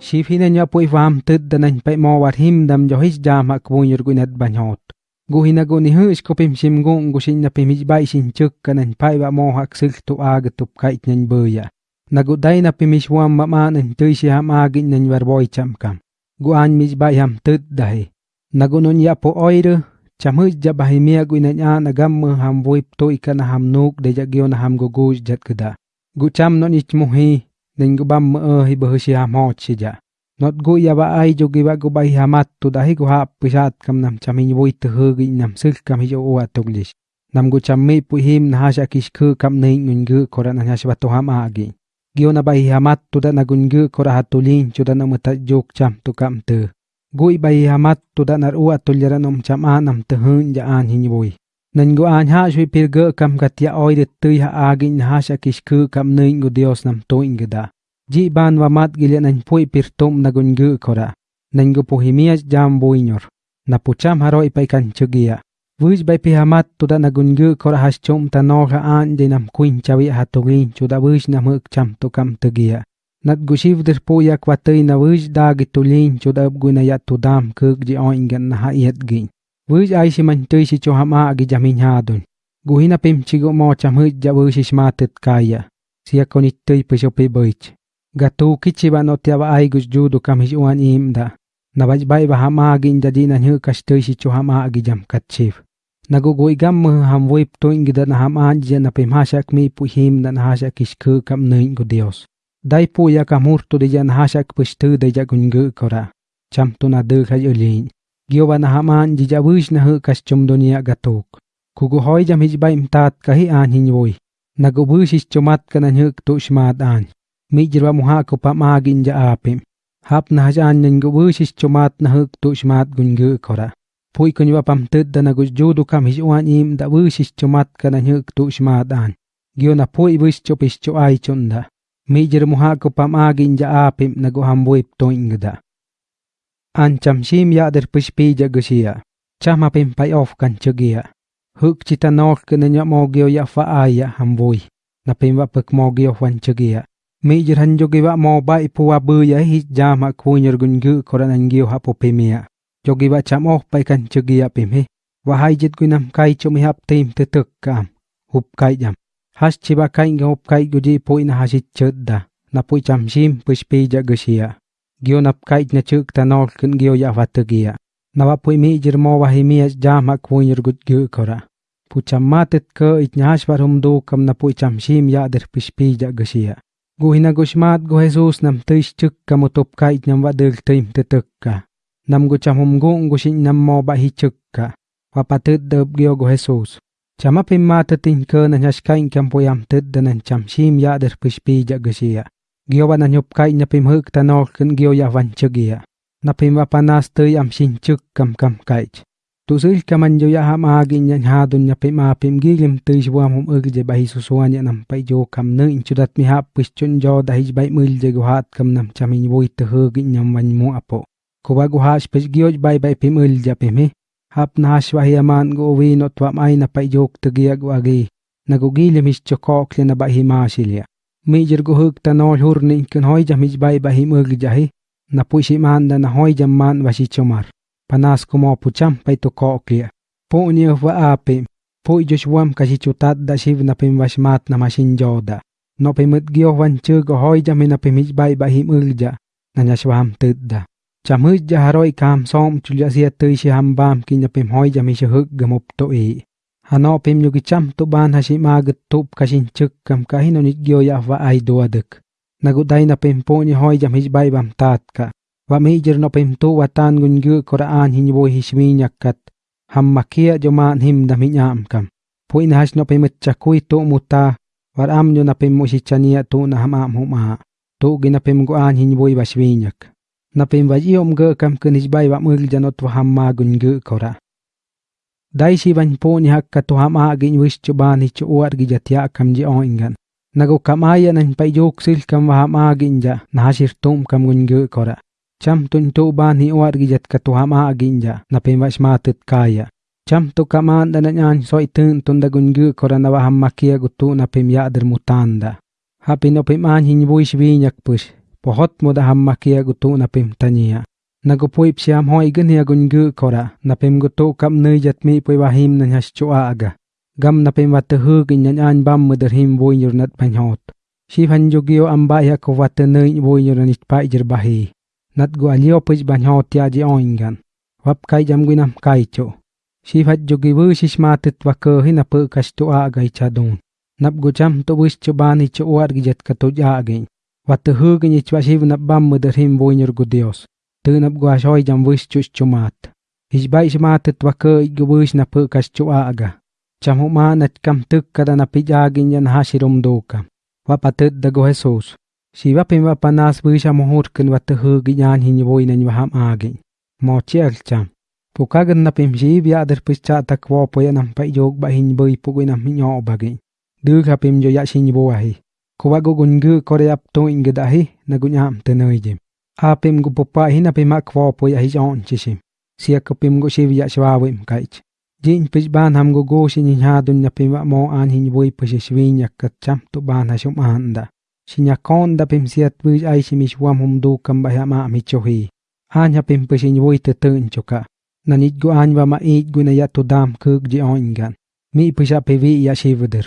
Shifine nya pui fam tud danan pai mo war him dam jo his jam hak bunyur guinat banyot. Gu hina gu ni hus ko pim sim gung gu sin na pim bay bai sin chuk kanan pai ba mo hak sil tu aga tup kait nyan böya. Nagu dai na pim ish wam ma ma nan tui si ham agin nan war boy cham kam. Gu an mij bay ham tud dahi. Nagu nun ya po oiru cham hus ja bahi mia gu inan ya na gam mu ham vuip tu ikana ham nuk de ja gyo na ham gu gu jat gada. Gu cham non ich muhi nen gu bam mu hi bu si ha hot chi ja. Not gu ya ba ai jo gi ba gu ha hamat tu da hi gu hap pisat kam nam cham hin vui tu hu gi nam sil kam hi jo wa tuglish. Nam gu cham mi pu him na ha sha kish khu kam nei ngun gu koran na hasha tu ma gi Gyo na ba hi ha hamat tu da na gun gu kora lin chu da na muta jok cham tu kam tu. goi ba hi ha hamat tu da nar uwa tu lera nom cham a nam tu hun ja an hi vui. Nan gu an ha shui pir gu kam kat ya oi de tu ha agi na hasha kish khu kam nei gu dios nam tu ingda. Ji ban wa mat gilya nan pui pir tom na gun gu kora. Nan gu pohimias jam buinyor. Na pucham haroi pai kan chugia. Vuj bai pi hamat tu da na gun gu kora has chom ta no ha an de nam kuin chawi ha tugin chu da vuj na muk cham tu kam tugia. Nat gu shiv dir po ya kwatay na vuj da gi tulin chu da gu na ya tu dam kuk ji oingan na ha iet gin. Vuj ai si man tui si chu hama agi jamin hadun. Gu hina pim chigo mo cham huj ja vuj is matet kaya. Siya konit tui pisho pi buich. Gatu kichi ba no tiaba ai gus judu kam his uan im da. Na baj bai ba hama agin jadi na nhu kas tui si chu hama agi jam kat chiv. Nagugui gam mu ham wip tuing gida na ham an jen na pim hasak mi pu him na na hasak is ku kam nuin gu dios. Dai pu ya kam hurtu de jan hasak pus tu de ja gun gu kora. Cham tu na de khai ulin. Gyo ba na ham an ji ja wish na hu kas chum dunia gatuk. Kugu hoi jam hij bai mtat kahi an hin vui. Nagu wish is chumat ka na nhuk tu shmat an. Mi jirwa muha ko pam agin ja apim. Hap na hajan nyan gu wish is chumat na huk tu shmat gun gu kora. Pui kun wa pam tud da na gus judu kam his uan im da wish chumat ka na nyuk tu shma dan. Gyo na pui wish chup is chu ai chunda. Mi jir muha ko pam agin ja apim na gu ham buip to ingda. An cham shim ya der push pi ja gusia. Chama pim pai of kan chugia. Huk chita nok ka nya mo gyo ya fa aya ham vui. Na pim va pek mo gyo wan chugia. Mi jir han jogi va mo bai pu wa bu ya hi jama kunyer gun gu koran an gyo hapo pimia. jogi ba cham of pai kan chugi pim he wa hai jit gunam kai chumi hap tim te tuk kam hup kai jam has chiba kai ga kai guji poi na hasit chudda na pu cham shim push pi ja gusia gyo nap kai na chuk ta nol kun gyo ya vatugia na wa pui mi jir mo wa hi mi jam hak punyer gut gyu kora. Pu cham matet ko it nyash war hum do kam na pui cham shim ya der push pi ja gusia gu hina gushmat gu jesus nam tish chuk kamutop kai nyam wa del tim te tuk ka. Nam gu cham hum gung gu shin nam mo ba hi chukka wa patut dub gyo gu Jesus. Chama pim ma ta tin cơ na nyash kain kam po yam tud da nan cham shim ya der push pi ja gu sia gyo wa na nyup kai na pim huk ta no kun gyo ya van chugia. Na pim wa panas tu yam shin chuk kam kam kai tu sil kaman jo ya ham agi nyan ha dun nya pim a pim gilim tu shwam hum ug je ba hi su suan ya nam pai jo kam ne in chudat mi hap push chun jo da hi bai mul je gu hat kam nam cham in voi tu hu gi nyam van mu apo. Kuba gu hash pech gioj bai bai pim ul ja pim he hap na shwa hi aman go vi not wa mai na pai jok tu gia gu agi. Na gu gi le mis chokok le na bai hi ma shilia mi jir gu huk ta nol hur ni kun hoy jam hij bai bai him ul ja na pu shi man da na hoy jam man wa shi chomar panas ko mo pucham pai to ko klia po ni wa ape po josh wam ka shi chutat da shiv na pim washmat na mashin joda no pe mut gio wan chu go hoy jam na pim hij bai bai him ul ja. Na nya shwam tudda cham hu ja haroi kam som chu ja sia tui shi ham bam ki nya pim hoy jam mi shi huk gamup to e hano pim yu ki cham to ban ha ma gut tup ka shin chuk kam ka hin nit gyo ya va ai do aduk nagu dai na pim po ni hoi jam hij bai bam tat ka. Wa mi jer no pim tu wa tan gun gu qur'an hin bo hi shmi nyakat ham makia jo man him da mi nyam kam. Pu in hash no pim chakui to muta war am yo na pim mo shi chania tu na ham am huma tu gina pim go an hin boi ba shwi nyak. Na pim vaj iom ge kam kun hij bai wa mul janot wa hamma gun ge kora dai shi van po ni hak ka to ham a gin wish chu ban hi chu war gi jatia kam ji o ingan. Nago kam aya nan pai jok sil kam wa ham a gin ja na shir tum kam gun ge kora. Cham tun tu ban hi war gi jat ka to ham a gin ja na pim wa shma tut kaya. Cham tu kaman da na nyan soi tun tun da gun ge kora na wa hamma kia gutu na pim ya der mutanda hapi no pim an hin wish vi nyak push. Pohot mo da hamma kia gutu na pim tania. Nago puip siam hoi gan hia gun gu kora, na pim gutu kam nui jat mi pui wahim na has chua aga. Gam na pim wate hu gin yan an bam mudar him vui nyur nat panhot. Si fan jogio amba ya ko wate nui vui nyur nit pa ijir bahi. Nat gu alio puj banhot ya ji oingan. Wap kai jam guinam kai cho. Si fat jogi vu sis matit wake hina pu kas tu aga ichadun. Nap gu jam to wis chubani cho uar gijat ka tuj agin. Wate hu gin ich wasiv nap bam mudar him vui nyur gu Dios. Tu nap gu asoy jam wis chus chumat. Hijbai matit wake igu wis na pu kas chu aga. Cham và nat kam tuk kada na pijagin yan hasirum duka. Wapatut dago Jesus. Si wapim wapanas wisha mohurkin wate hu ginyan hin vui nan waham agin. Mo chiel cham. Pukagan na pim si bia der pis cha tak wo po yan pa yog ba hin cái nằm nam nyo bagin. Du ka pim jo ya sin bo ahi. Kuwa go gun gu có đẹp to ing da hi na gun am tên noi jim. A gu popa hin na pim ak wo po ya hi on. Sia kapim gu si ya shwa wim kaich. Jin pis ban ham go go sin ha dun na pim mo an hin bui pis shwin yak ka cham tu ban ha shum anda. Sinya kon da pim sia tu ai si mis wam hum du kam ba ya ma mi chohi. An ha pim pis boi te tun choka. Na nit gu an wa ma it gu na ya tu dam kuk ji on gan. Mi pisa pe vi ya shivudir.